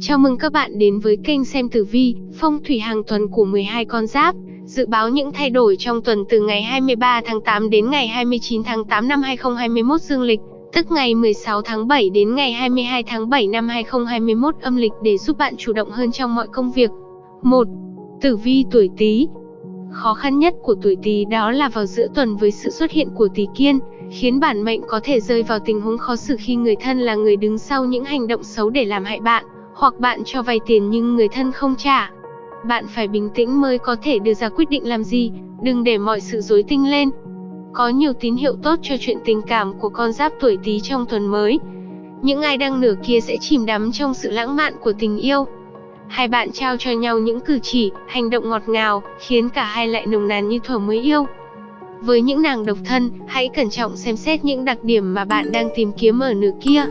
Chào mừng các bạn đến với kênh xem tử vi, phong thủy hàng tuần của 12 con giáp. Dự báo những thay đổi trong tuần từ ngày 23 tháng 8 đến ngày 29 tháng 8 năm 2021 dương lịch, tức ngày 16 tháng 7 đến ngày 22 tháng 7 năm 2021 âm lịch để giúp bạn chủ động hơn trong mọi công việc. 1. Tử vi tuổi Tý. Khó khăn nhất của tuổi Tý đó là vào giữa tuần với sự xuất hiện của Tý Kiên, khiến bản mệnh có thể rơi vào tình huống khó xử khi người thân là người đứng sau những hành động xấu để làm hại bạn hoặc bạn cho vay tiền nhưng người thân không trả. Bạn phải bình tĩnh mới có thể đưa ra quyết định làm gì, đừng để mọi sự rối tinh lên. Có nhiều tín hiệu tốt cho chuyện tình cảm của con giáp tuổi Tý trong tuần mới. Những ai đang nửa kia sẽ chìm đắm trong sự lãng mạn của tình yêu. Hai bạn trao cho nhau những cử chỉ, hành động ngọt ngào, khiến cả hai lại nồng nàn như thuở mới yêu. Với những nàng độc thân, hãy cẩn trọng xem xét những đặc điểm mà bạn đang tìm kiếm ở nửa kia.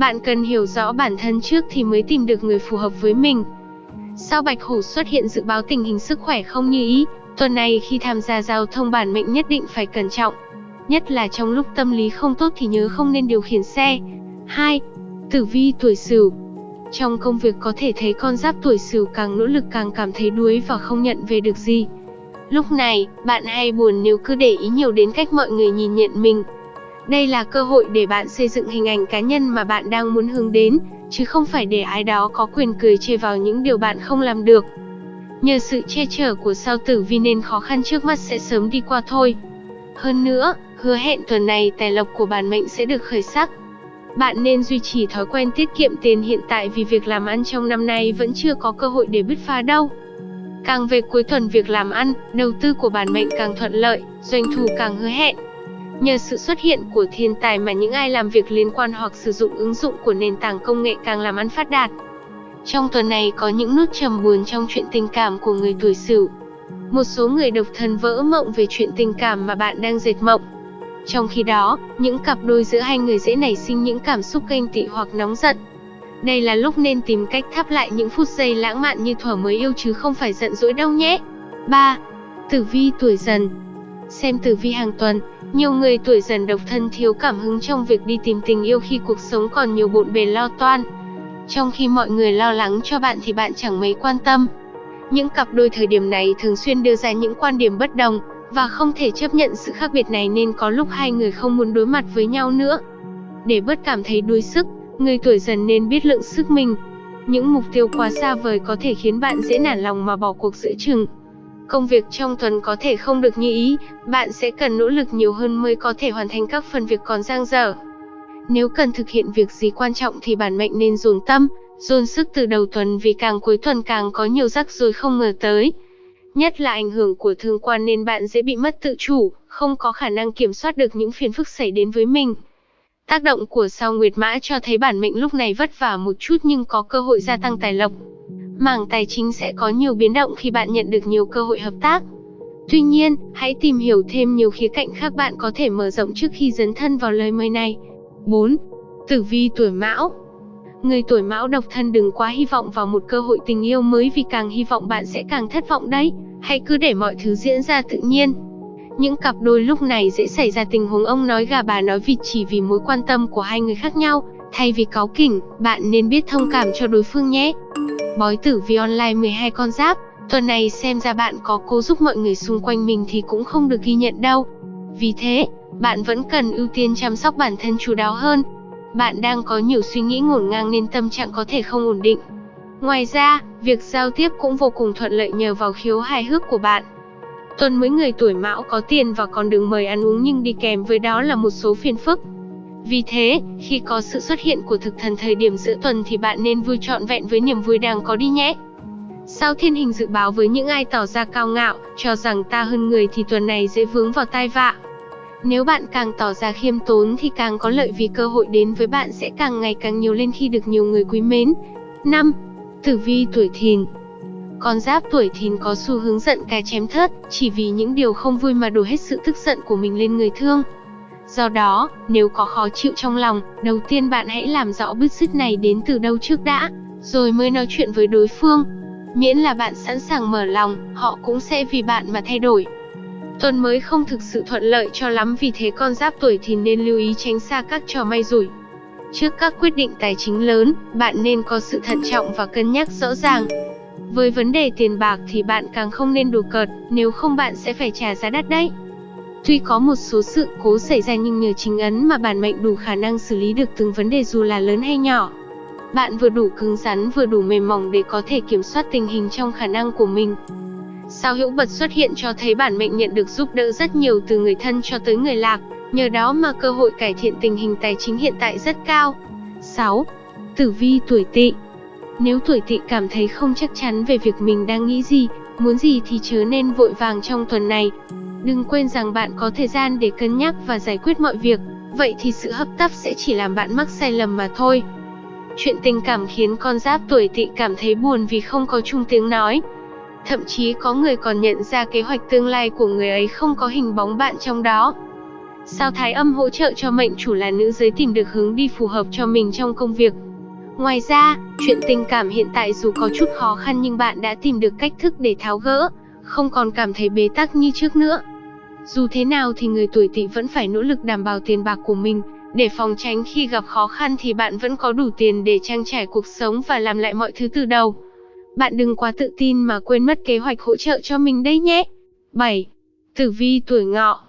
Bạn cần hiểu rõ bản thân trước thì mới tìm được người phù hợp với mình. Sao Bạch Hổ xuất hiện dự báo tình hình sức khỏe không như ý, tuần này khi tham gia giao thông bản mệnh nhất định phải cẩn trọng. Nhất là trong lúc tâm lý không tốt thì nhớ không nên điều khiển xe. 2. Tử vi tuổi Sửu. Trong công việc có thể thấy con giáp tuổi Sửu càng nỗ lực càng cảm thấy đuối và không nhận về được gì. Lúc này, bạn hay buồn nếu cứ để ý nhiều đến cách mọi người nhìn nhận mình, đây là cơ hội để bạn xây dựng hình ảnh cá nhân mà bạn đang muốn hướng đến, chứ không phải để ai đó có quyền cười chê vào những điều bạn không làm được. Nhờ sự che chở của sao tử vi nên khó khăn trước mắt sẽ sớm đi qua thôi. Hơn nữa, hứa hẹn tuần này tài lộc của bản mệnh sẽ được khởi sắc. Bạn nên duy trì thói quen tiết kiệm tiền hiện tại vì việc làm ăn trong năm nay vẫn chưa có cơ hội để bứt phá đâu. Càng về cuối tuần việc làm ăn, đầu tư của bản mệnh càng thuận lợi, doanh thu càng hứa hẹn. Nhờ sự xuất hiện của thiên tài mà những ai làm việc liên quan hoặc sử dụng ứng dụng của nền tảng công nghệ càng làm ăn phát đạt. Trong tuần này có những nút trầm buồn trong chuyện tình cảm của người tuổi Sửu. Một số người độc thân vỡ mộng về chuyện tình cảm mà bạn đang dệt mộng. Trong khi đó, những cặp đôi giữa hai người dễ nảy sinh những cảm xúc ganh tị hoặc nóng giận. Đây là lúc nên tìm cách thắp lại những phút giây lãng mạn như thuở mới yêu chứ không phải giận dỗi đâu nhé. 3. Tử vi tuổi dần Xem tử vi hàng tuần, nhiều người tuổi dần độc thân thiếu cảm hứng trong việc đi tìm tình yêu khi cuộc sống còn nhiều bộn bề lo toan. Trong khi mọi người lo lắng cho bạn thì bạn chẳng mấy quan tâm. Những cặp đôi thời điểm này thường xuyên đưa ra những quan điểm bất đồng, và không thể chấp nhận sự khác biệt này nên có lúc hai người không muốn đối mặt với nhau nữa. Để bớt cảm thấy đuối sức, người tuổi dần nên biết lượng sức mình. Những mục tiêu quá xa vời có thể khiến bạn dễ nản lòng mà bỏ cuộc giữa chừng. Công việc trong tuần có thể không được như ý, bạn sẽ cần nỗ lực nhiều hơn mới có thể hoàn thành các phần việc còn dang dở. Nếu cần thực hiện việc gì quan trọng thì bản mệnh nên dồn tâm, dồn sức từ đầu tuần vì càng cuối tuần càng có nhiều rắc rối không ngờ tới. Nhất là ảnh hưởng của thương quan nên bạn dễ bị mất tự chủ, không có khả năng kiểm soát được những phiền phức xảy đến với mình. Tác động của sao Nguyệt Mã cho thấy bản mệnh lúc này vất vả một chút nhưng có cơ hội gia tăng tài lộc mảng tài chính sẽ có nhiều biến động khi bạn nhận được nhiều cơ hội hợp tác. Tuy nhiên, hãy tìm hiểu thêm nhiều khía cạnh khác bạn có thể mở rộng trước khi dấn thân vào lời mời này. 4. Tử vi tuổi Mão Người tuổi Mão độc thân đừng quá hy vọng vào một cơ hội tình yêu mới vì càng hy vọng bạn sẽ càng thất vọng đấy. Hãy cứ để mọi thứ diễn ra tự nhiên. Những cặp đôi lúc này dễ xảy ra tình huống ông nói gà bà nói vịt chỉ vì mối quan tâm của hai người khác nhau. Thay vì cáu kỉnh, bạn nên biết thông cảm cho đối phương nhé. Bói tử vi online 12 con giáp, tuần này xem ra bạn có cố giúp mọi người xung quanh mình thì cũng không được ghi nhận đâu. Vì thế, bạn vẫn cần ưu tiên chăm sóc bản thân chú đáo hơn. Bạn đang có nhiều suy nghĩ ngổn ngang nên tâm trạng có thể không ổn định. Ngoài ra, việc giao tiếp cũng vô cùng thuận lợi nhờ vào khiếu hài hước của bạn. Tuần mới người tuổi mão có tiền và còn đường mời ăn uống nhưng đi kèm với đó là một số phiền phức. Vì thế, khi có sự xuất hiện của thực thần thời điểm giữa tuần thì bạn nên vui trọn vẹn với niềm vui đang có đi nhé. Sao thiên hình dự báo với những ai tỏ ra cao ngạo, cho rằng ta hơn người thì tuần này dễ vướng vào tai vạ. Nếu bạn càng tỏ ra khiêm tốn thì càng có lợi vì cơ hội đến với bạn sẽ càng ngày càng nhiều lên khi được nhiều người quý mến. 5. Tử vi tuổi thìn Con giáp tuổi thìn có xu hướng giận cái chém thớt, chỉ vì những điều không vui mà đổ hết sự tức giận của mình lên người thương. Do đó, nếu có khó chịu trong lòng, đầu tiên bạn hãy làm rõ bứt rứt này đến từ đâu trước đã, rồi mới nói chuyện với đối phương. Miễn là bạn sẵn sàng mở lòng, họ cũng sẽ vì bạn mà thay đổi. Tuần mới không thực sự thuận lợi cho lắm vì thế con giáp tuổi thì nên lưu ý tránh xa các trò may rủi. Trước các quyết định tài chính lớn, bạn nên có sự thận trọng và cân nhắc rõ ràng. Với vấn đề tiền bạc thì bạn càng không nên đùa cợt, nếu không bạn sẽ phải trả giá đắt đấy. Tuy có một số sự cố xảy ra nhưng nhờ chính ấn mà bản mệnh đủ khả năng xử lý được từng vấn đề dù là lớn hay nhỏ. Bạn vừa đủ cứng rắn vừa đủ mềm mỏng để có thể kiểm soát tình hình trong khả năng của mình. Sao hữu bật xuất hiện cho thấy bản mệnh nhận được giúp đỡ rất nhiều từ người thân cho tới người lạc, nhờ đó mà cơ hội cải thiện tình hình tài chính hiện tại rất cao. 6. Tử vi tuổi tỵ Nếu tuổi tỵ cảm thấy không chắc chắn về việc mình đang nghĩ gì, muốn gì thì chớ nên vội vàng trong tuần này. Đừng quên rằng bạn có thời gian để cân nhắc và giải quyết mọi việc, vậy thì sự hấp tấp sẽ chỉ làm bạn mắc sai lầm mà thôi. Chuyện tình cảm khiến con giáp tuổi tỵ cảm thấy buồn vì không có chung tiếng nói. Thậm chí có người còn nhận ra kế hoạch tương lai của người ấy không có hình bóng bạn trong đó. Sao thái âm hỗ trợ cho mệnh chủ là nữ giới tìm được hướng đi phù hợp cho mình trong công việc. Ngoài ra, chuyện tình cảm hiện tại dù có chút khó khăn nhưng bạn đã tìm được cách thức để tháo gỡ, không còn cảm thấy bế tắc như trước nữa. Dù thế nào thì người tuổi tỵ vẫn phải nỗ lực đảm bảo tiền bạc của mình, để phòng tránh khi gặp khó khăn thì bạn vẫn có đủ tiền để trang trải cuộc sống và làm lại mọi thứ từ đầu. Bạn đừng quá tự tin mà quên mất kế hoạch hỗ trợ cho mình đây nhé. 7. Tử vi tuổi ngọ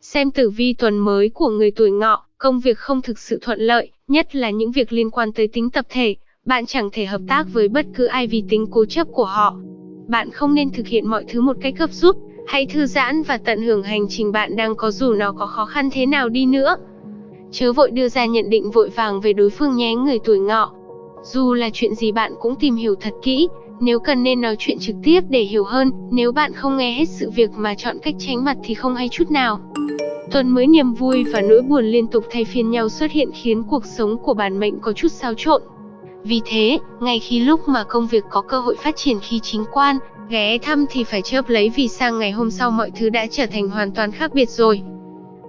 Xem tử vi tuần mới của người tuổi ngọ, công việc không thực sự thuận lợi, nhất là những việc liên quan tới tính tập thể, bạn chẳng thể hợp tác với bất cứ ai vì tính cố chấp của họ. Bạn không nên thực hiện mọi thứ một cách gấp rút, hãy thư giãn và tận hưởng hành trình bạn đang có dù nó có khó khăn thế nào đi nữa. Chớ vội đưa ra nhận định vội vàng về đối phương nhé người tuổi ngọ. Dù là chuyện gì bạn cũng tìm hiểu thật kỹ, nếu cần nên nói chuyện trực tiếp để hiểu hơn, nếu bạn không nghe hết sự việc mà chọn cách tránh mặt thì không hay chút nào. Tuần mới niềm vui và nỗi buồn liên tục thay phiên nhau xuất hiện khiến cuộc sống của bản mệnh có chút xáo trộn. Vì thế, ngay khi lúc mà công việc có cơ hội phát triển khi chính quan, ghé thăm thì phải chớp lấy vì sang ngày hôm sau mọi thứ đã trở thành hoàn toàn khác biệt rồi.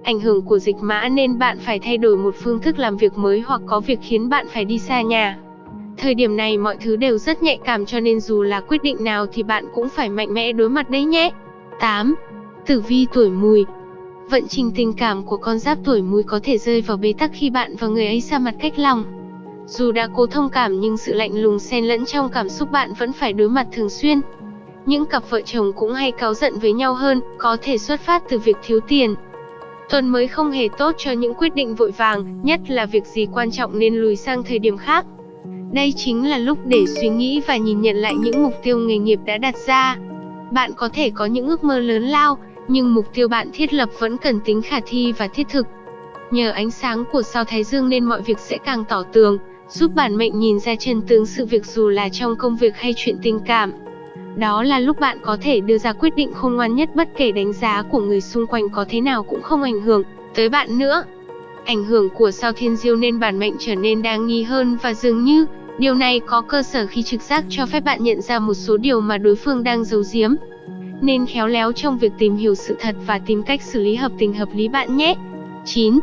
Ảnh hưởng của dịch mã nên bạn phải thay đổi một phương thức làm việc mới hoặc có việc khiến bạn phải đi xa nhà. Thời điểm này mọi thứ đều rất nhạy cảm cho nên dù là quyết định nào thì bạn cũng phải mạnh mẽ đối mặt đấy nhé. 8. Tử vi tuổi mùi Vận trình tình cảm của con giáp tuổi mùi có thể rơi vào bế tắc khi bạn và người ấy xa mặt cách lòng. Dù đã cố thông cảm nhưng sự lạnh lùng xen lẫn trong cảm xúc bạn vẫn phải đối mặt thường xuyên. Những cặp vợ chồng cũng hay cáu giận với nhau hơn, có thể xuất phát từ việc thiếu tiền. Tuần mới không hề tốt cho những quyết định vội vàng, nhất là việc gì quan trọng nên lùi sang thời điểm khác. Đây chính là lúc để suy nghĩ và nhìn nhận lại những mục tiêu nghề nghiệp đã đặt ra. Bạn có thể có những ước mơ lớn lao, nhưng mục tiêu bạn thiết lập vẫn cần tính khả thi và thiết thực. Nhờ ánh sáng của sao Thái Dương nên mọi việc sẽ càng tỏ tường, giúp bản mệnh nhìn ra chân tướng sự việc dù là trong công việc hay chuyện tình cảm. Đó là lúc bạn có thể đưa ra quyết định khôn ngoan nhất bất kể đánh giá của người xung quanh có thế nào cũng không ảnh hưởng tới bạn nữa. Ảnh hưởng của sao thiên diêu nên bản mệnh trở nên đáng nghi hơn và dường như điều này có cơ sở khi trực giác cho phép bạn nhận ra một số điều mà đối phương đang giấu giếm. Nên khéo léo trong việc tìm hiểu sự thật và tìm cách xử lý hợp tình hợp lý bạn nhé. 9.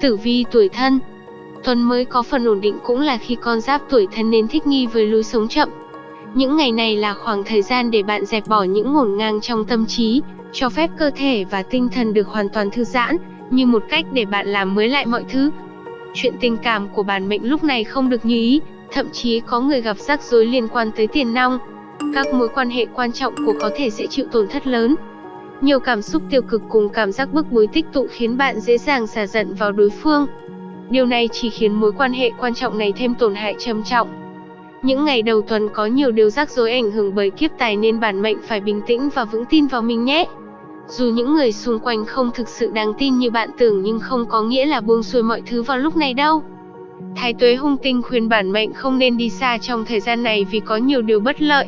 Tử vi tuổi thân Tuần mới có phần ổn định cũng là khi con giáp tuổi thân nên thích nghi với lối sống chậm, những ngày này là khoảng thời gian để bạn dẹp bỏ những ngổn ngang trong tâm trí, cho phép cơ thể và tinh thần được hoàn toàn thư giãn, như một cách để bạn làm mới lại mọi thứ. Chuyện tình cảm của bản mệnh lúc này không được như ý, thậm chí có người gặp rắc rối liên quan tới tiền nong. Các mối quan hệ quan trọng của có thể sẽ chịu tổn thất lớn. Nhiều cảm xúc tiêu cực cùng cảm giác bức bối tích tụ khiến bạn dễ dàng xả giận vào đối phương. Điều này chỉ khiến mối quan hệ quan trọng này thêm tổn hại trầm trọng. Những ngày đầu tuần có nhiều điều rắc rối ảnh hưởng bởi kiếp tài nên bản mệnh phải bình tĩnh và vững tin vào mình nhé. Dù những người xung quanh không thực sự đáng tin như bạn tưởng nhưng không có nghĩa là buông xuôi mọi thứ vào lúc này đâu. Thái tuế hung tinh khuyên bản mệnh không nên đi xa trong thời gian này vì có nhiều điều bất lợi.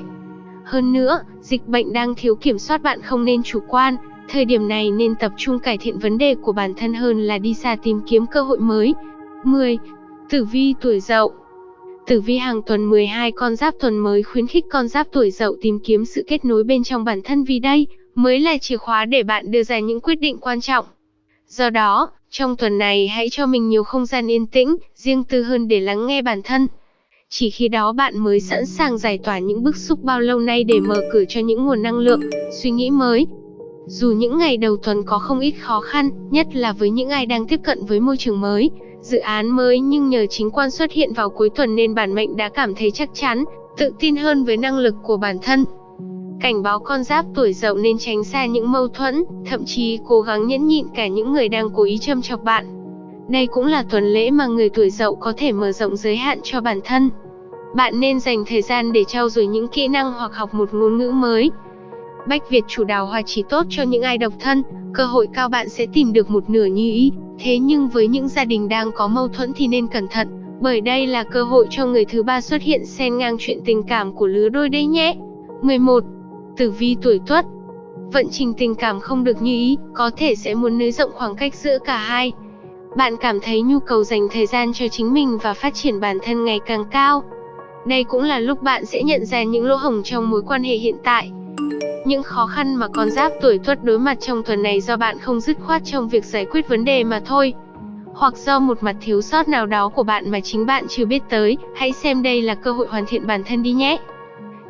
Hơn nữa, dịch bệnh đang thiếu kiểm soát bạn không nên chủ quan, thời điểm này nên tập trung cải thiện vấn đề của bản thân hơn là đi xa tìm kiếm cơ hội mới. 10. Tử vi tuổi dậu Tử vi hàng tuần 12 con giáp tuần mới khuyến khích con giáp tuổi dậu tìm kiếm sự kết nối bên trong bản thân vì đây mới là chìa khóa để bạn đưa ra những quyết định quan trọng. Do đó, trong tuần này hãy cho mình nhiều không gian yên tĩnh, riêng tư hơn để lắng nghe bản thân. Chỉ khi đó bạn mới sẵn sàng giải tỏa những bức xúc bao lâu nay để mở cửa cho những nguồn năng lượng, suy nghĩ mới. Dù những ngày đầu tuần có không ít khó khăn, nhất là với những ai đang tiếp cận với môi trường mới, dự án mới nhưng nhờ chính quan xuất hiện vào cuối tuần nên bản mệnh đã cảm thấy chắc chắn, tự tin hơn với năng lực của bản thân. Cảnh báo con giáp tuổi dậu nên tránh xa những mâu thuẫn, thậm chí cố gắng nhẫn nhịn cả những người đang cố ý châm chọc bạn. Đây cũng là tuần lễ mà người tuổi dậu có thể mở rộng giới hạn cho bản thân. Bạn nên dành thời gian để trau dồi những kỹ năng hoặc học một ngôn ngữ mới. Bách Việt chủ đào hoa chỉ tốt cho những ai độc thân, cơ hội cao bạn sẽ tìm được một nửa như ý. Thế nhưng với những gia đình đang có mâu thuẫn thì nên cẩn thận, bởi đây là cơ hội cho người thứ ba xuất hiện xen ngang chuyện tình cảm của lứa đôi đấy nhé. 11. Tử vi tuổi Tuất Vận trình tình cảm không được như ý, có thể sẽ muốn nới rộng khoảng cách giữa cả hai. Bạn cảm thấy nhu cầu dành thời gian cho chính mình và phát triển bản thân ngày càng cao. Đây cũng là lúc bạn sẽ nhận ra những lỗ hổng trong mối quan hệ hiện tại. Những khó khăn mà con giáp tuổi tuất đối mặt trong tuần này do bạn không dứt khoát trong việc giải quyết vấn đề mà thôi. Hoặc do một mặt thiếu sót nào đó của bạn mà chính bạn chưa biết tới, hãy xem đây là cơ hội hoàn thiện bản thân đi nhé.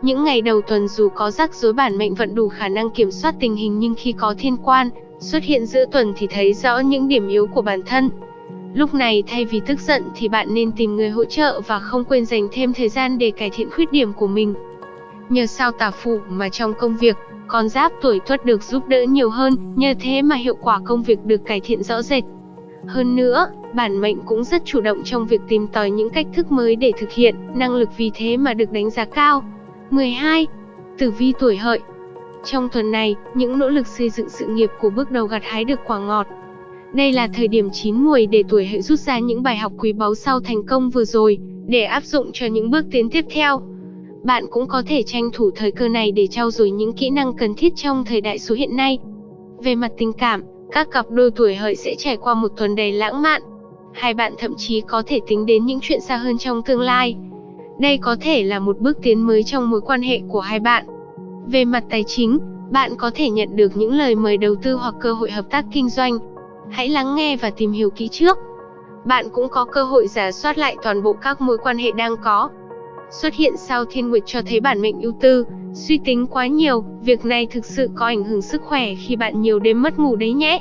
Những ngày đầu tuần dù có rắc rối bản mệnh vẫn đủ khả năng kiểm soát tình hình nhưng khi có thiên quan xuất hiện giữa tuần thì thấy rõ những điểm yếu của bản thân. Lúc này thay vì tức giận thì bạn nên tìm người hỗ trợ và không quên dành thêm thời gian để cải thiện khuyết điểm của mình. Nhờ sao tả phụ mà trong công việc, con giáp tuổi tuất được giúp đỡ nhiều hơn, nhờ thế mà hiệu quả công việc được cải thiện rõ rệt. Hơn nữa, bản mệnh cũng rất chủ động trong việc tìm tòi những cách thức mới để thực hiện, năng lực vì thế mà được đánh giá cao. 12. Tử vi tuổi hợi Trong tuần này, những nỗ lực xây dựng sự nghiệp của bước đầu gặt hái được quả ngọt. Đây là thời điểm chín mùi để tuổi hợi rút ra những bài học quý báu sau thành công vừa rồi, để áp dụng cho những bước tiến tiếp theo. Bạn cũng có thể tranh thủ thời cơ này để trau dồi những kỹ năng cần thiết trong thời đại số hiện nay. Về mặt tình cảm, các cặp đôi tuổi hợi sẽ trải qua một tuần đầy lãng mạn. Hai bạn thậm chí có thể tính đến những chuyện xa hơn trong tương lai. Đây có thể là một bước tiến mới trong mối quan hệ của hai bạn. Về mặt tài chính, bạn có thể nhận được những lời mời đầu tư hoặc cơ hội hợp tác kinh doanh. Hãy lắng nghe và tìm hiểu kỹ trước. Bạn cũng có cơ hội giả soát lại toàn bộ các mối quan hệ đang có. Xuất hiện sao thiên nguyệt cho thấy bản mệnh ưu tư, suy tính quá nhiều, việc này thực sự có ảnh hưởng sức khỏe khi bạn nhiều đêm mất ngủ đấy nhé.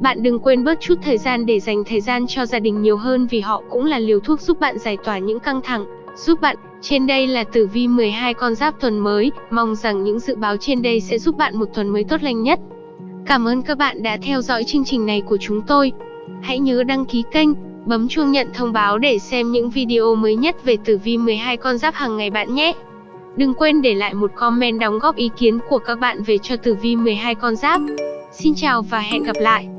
Bạn đừng quên bớt chút thời gian để dành thời gian cho gia đình nhiều hơn vì họ cũng là liều thuốc giúp bạn giải tỏa những căng thẳng, giúp bạn. Trên đây là tử vi 12 con giáp tuần mới, mong rằng những dự báo trên đây sẽ giúp bạn một tuần mới tốt lành nhất. Cảm ơn các bạn đã theo dõi chương trình này của chúng tôi. Hãy nhớ đăng ký kênh, bấm chuông nhận thông báo để xem những video mới nhất về tử vi 12 con giáp hàng ngày bạn nhé. Đừng quên để lại một comment đóng góp ý kiến của các bạn về cho tử vi 12 con giáp. Xin chào và hẹn gặp lại.